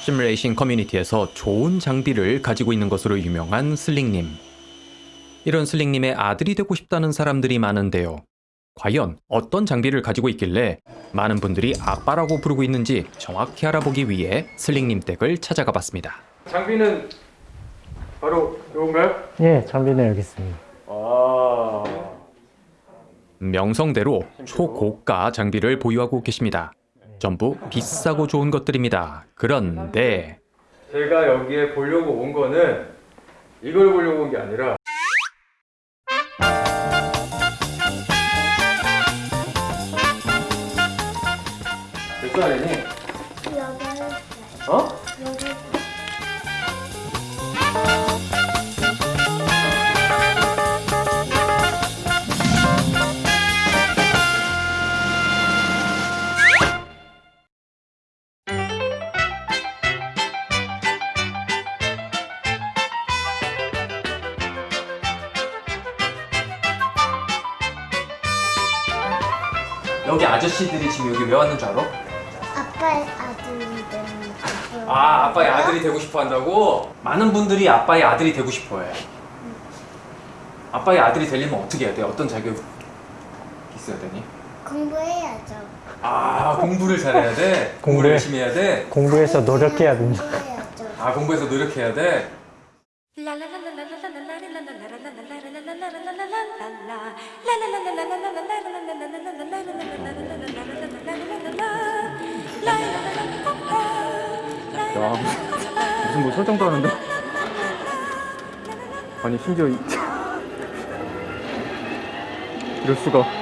시뮬레이션 커뮤니티에서 좋은 장비를 가지고 있는 것으로 유명한 슬링님. 이런 슬링님의 아들이 되고 싶다는 사람들이 많은데요. 과연 어떤 장비를 가지고 있길래 많은 분들이 아빠라고 부르고 있는지 정확히 알아보기 위해 슬링님 댁을 찾아가 봤습니다. 장비는 바로 이건가요? 예, 장비는 여기 있습니다. 아. 명성대로 초고가 장비를 보유하고 계십니다. 전부 비싸고 좋은 것들입니다. 그런데 제가 여기에 보려고 온 거는 이걸 보려고 온 게 아니라 몇 살이니? 여덟 어? 여기 아저씨들이 지금 여기 왜 왔는 줄 알아? 아빠의 아들이 되는 거. 아 아빠의 아들이 되고 싶어 한다고? 많은 분들이 아빠의 아들이 되고 싶어 해 아빠의 아들이 되려면 어떻게 해야 돼? 어떤 자격 있어야 되니? 공부해야죠. 아 공부를 잘해야 돼? 공부를. 열심히 해야 돼? 공부해서 노력해야. 공부해야죠. 아 공부해서 노력해야 돼? 야 무슨 뭐 설정도 하는데. 아니 심지어 이... 이럴 수가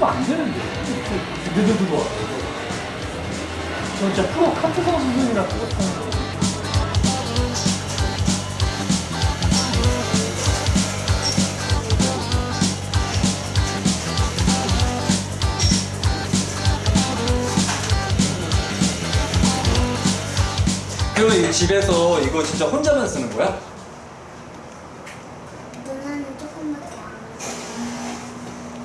끄면 안 되는데. 느드드드 저 진짜 프로 카트 선수 수준이라 똑같은 거. 이 집에서 이거 진짜 혼자만 쓰는 거야? 누나는 조금밖에 안 하고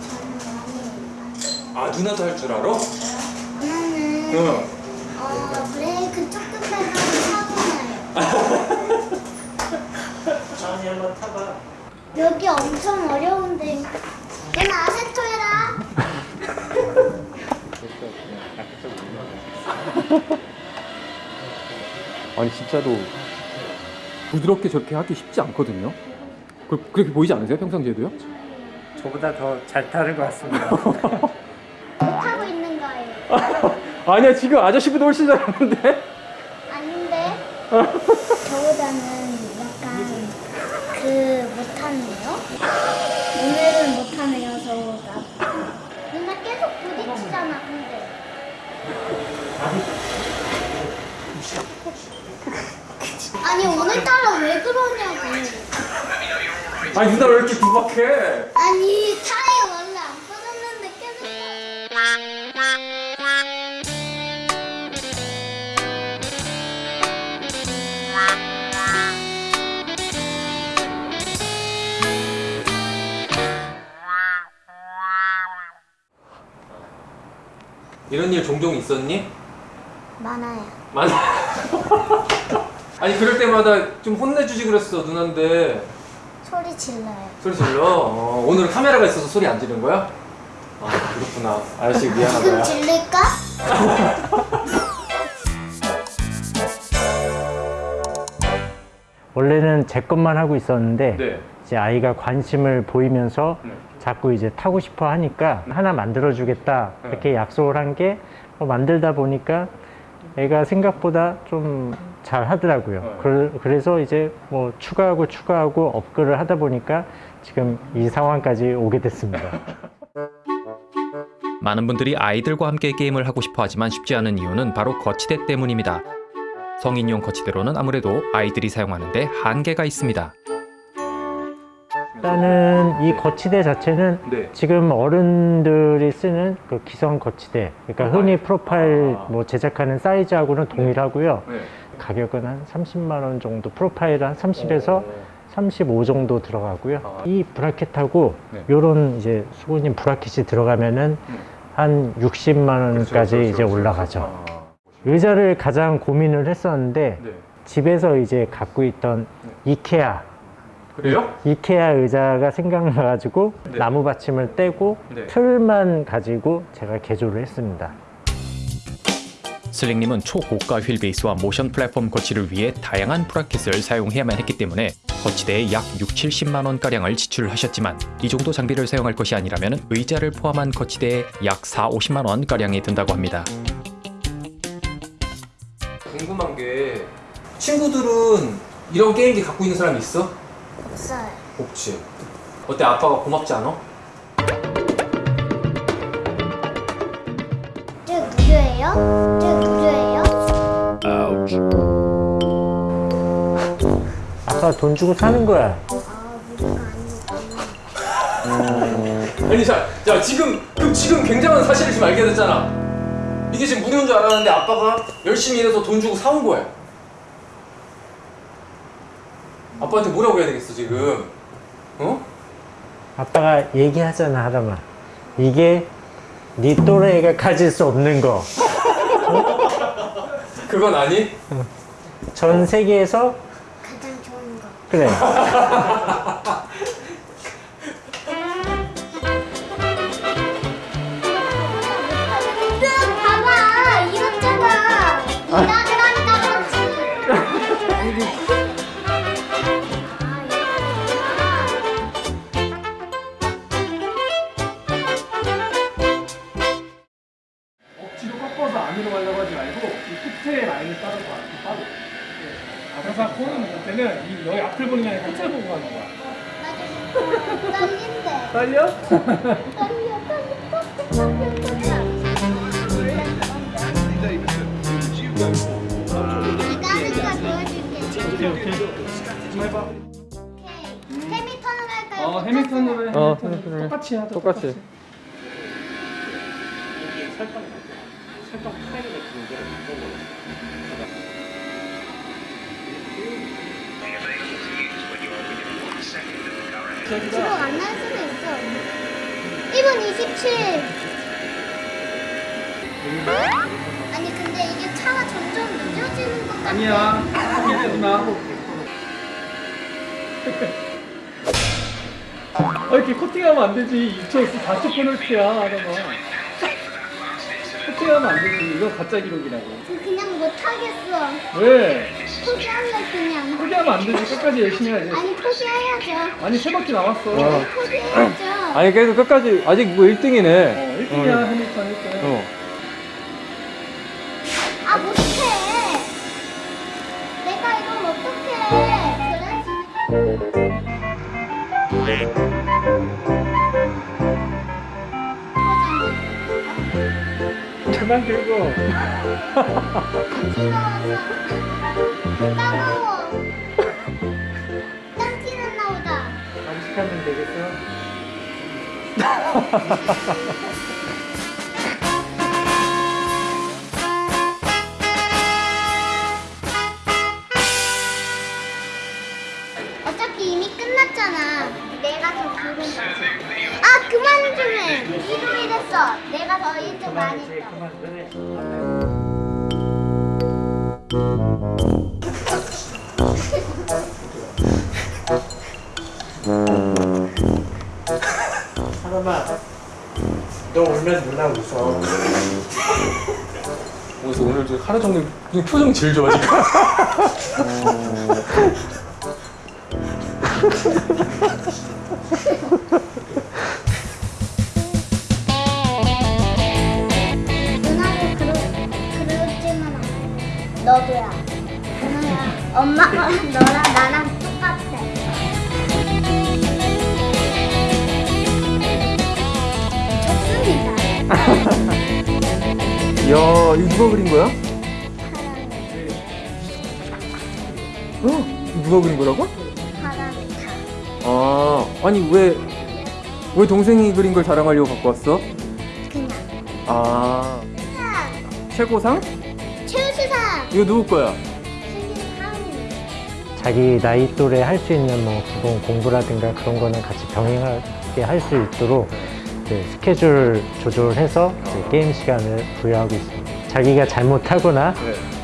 저는 많이 해요. 아 누나도 할 줄 알아? 누나는 응 어 브레이크 조금 밟으면 사고 나요. 전이 한번 타봐. 여기 엄청 어려운데. 누나 아세토 해라. 아니 진짜로 부드럽게 저렇게 하기 쉽지 않거든요 그, 그렇게 보이지 않으세요 평상시에도요? 저보다 더 잘 타는 것 같습니다. 거예요. 아니야 지금 아저씨보다 훨씬 잘하는데 아닌데 저보다는 약간 그 못하네요. 오늘은 못하네요 저보다. 누나 계속 부딪히잖아 근데. 아니 오늘따라 왜 그러냐고. 아니 누나 왜 이렇게 구박해? 아니 타 이런 일 종종 있었니? 많아요. 많아 아니 그럴 때마다 좀 혼내주지 그랬어 누나인데 소리 질러요. 소리 질러? 어, 오늘 카메라가 있어서 소리 안 지른 거야? 아 그렇구나 아저씨 지금 미안하다 질릴까? 원래는 제 것만 하고 있었는데 네 이제 아이가 관심을 보이면서 네. 자꾸 이제 타고 싶어 하니까 하나 만들어 주겠다 이렇게 약속을 한 게 만들다 보니까 애가 생각보다 좀 잘 하더라고요. 네. 그, 그래서 이제 뭐 추가하고 추가하고 업글을 하다 보니까 지금 이 상황까지 오게 됐습니다. 많은 분들이 아이들과 함께 게임을 하고 싶어 하지만 쉽지 않은 이유는 바로 거치대 때문입니다. 성인용 거치대로는 아무래도 아이들이 사용하는데 한계가 있습니다. 일단은 이 거치대 자체는 네. 지금 어른들이 쓰는 그 기성 거치대, 그러니까 흔히 프로파일 아. 뭐 제작하는 사이즈하고는 동일하고요. 네. 가격은 한 30만 원 정도, 프로파일 한 30에서 35 정도 들어가고요. 아. 이 브라켓하고 네. 요런 이제 수고님 브라켓이 들어가면은 음. 한 60만 원까지 그렇죠, 이제 그렇죠, 올라가죠. 아. 의자를 가장 고민을 했었는데 네. 집에서 이제 갖고 있던 이케아 그래요? 이케아 의자가 생각나가지고 네. 나무 받침을 떼고 네. 틀만 가지고 제가 개조를 했습니다. 슬링님은 초고가 휠 베이스와 모션 플랫폼 거치를 위해 다양한 브라켓을 사용해야만 했기 때문에 거치대에 약 6, 70만 원 가량을 지출하셨지만 이 정도 장비를 사용할 것이 아니라면 의자를 포함한 거치대에 약 4, 50만 원 가량이 든다고 합니다. 궁금한 게 친구들은 이런 게임기 갖고 있는 사람이 있어? 없어요. 없지. 어때 아빠가 고맙지 않아? 저 무료예요? 저 무료예요? 아빠 돈 주고 사는 거야. 아 무료가 아니구나. 아니 자, 자 지금 그럼 지금 굉장한 사실을 지금 알게 됐잖아. 이게 지금 무료인 줄 알았는데 아빠가 열심히 일해서 돈 주고 사온 거야. 아빠한테 뭐라고 해야 되겠어 지금? 어? 아빠가 얘기하잖아 하람아. 이게 네 또래가 가질 수 없는 거. 그건 아니? 전 세계에서 가장 좋은 거. 그래. 안으로 가려고 하지 말고 이 끝에 라인을 앞으로 빠져. 아, 그래서 코는 볼 때는 이 여기 앞을 보는 게 아니라 끝을 보고 가는 거야. 떨린대. 떨려? 떨려 떨려. 오케이 오케이. 한번 해봐. 오케이. 해미턴으로 할까요? 어 해밀턴으로 해. 어, 해밀턴. 해밀턴으로 해. 똑같이 하자. 똑같이. 살짝 살짝 타이를 기록 안날 수도 있어. 1분 27. 아니 근데 이게 차가 점점 늦어지는 것 같아. 아니야. 포기하지 마. 아, 이렇게 코팅하면 안 되지. 2초, 4초 페널티야, 하다가. 코팅하면 안 되지. 이건 가짜 기록이라고. 그냥 못 하겠어. 왜? 포기할래 그냥. 포기하면 안 되지. 끝까지 열심히 해야지. 아니 포기해야죠. 아니, 세 바퀴 남았어. 어. 포기해야죠. 아니 그래도 끝까지 아직 뭐 1등이네. 어, 1등이야, 해밀턴 1등. 어. 아 못해. 내가 이걸 어떡해. 그래? 그만 들고. 따가워. 땀티는 나오다. 잠식하면 되겠어? 어차피 이미 끝났잖아. 내가 더 그런 거지. 아 그만 좀 해. 1위 됐어. 내가 더 1등 많이. 하람아, 너 울면 누나 웃어. 그래서 오늘 저 하루 종일 표정 제일 좋아 지금. 엄마가 너랑 나랑 똑같아. 좋습니다. 이야 이거 누가 그린 거야? 어? 누가 그린 거라고? 아 아니 왜 왜 동생이 그린 걸 자랑하려고 갖고 왔어? 그냥. 아 최고상? 최우수상. 이거 누구 거야? 자기 나이 또래 할 수 있는 뭐 기본 공부라든가 그런 거는 같이 병행하게 할 수 있도록 스케줄 조절해서 이제 게임 시간을 부여하고 있습니다. 자기가 잘못하거나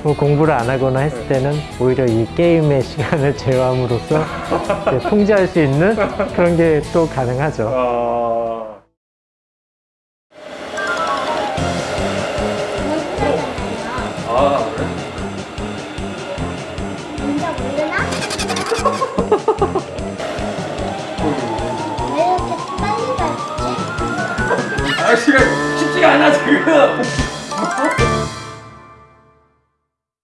뭐 공부를 안 하거나 했을 때는 오히려 이 게임의 시간을 제어함으로써 통제할 수 있는 그런 게 또 가능하죠. Percamos!